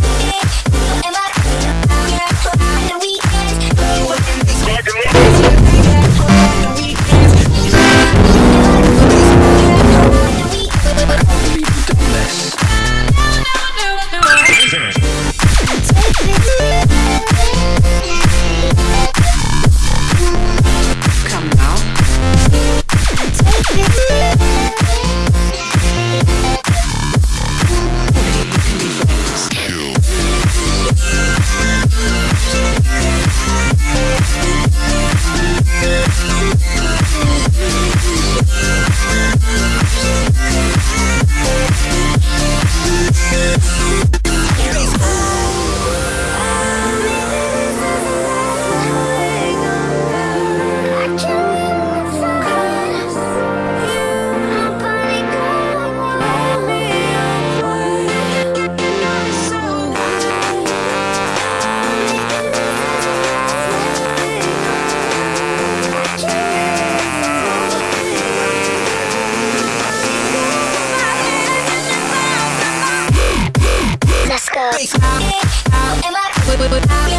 Go. But I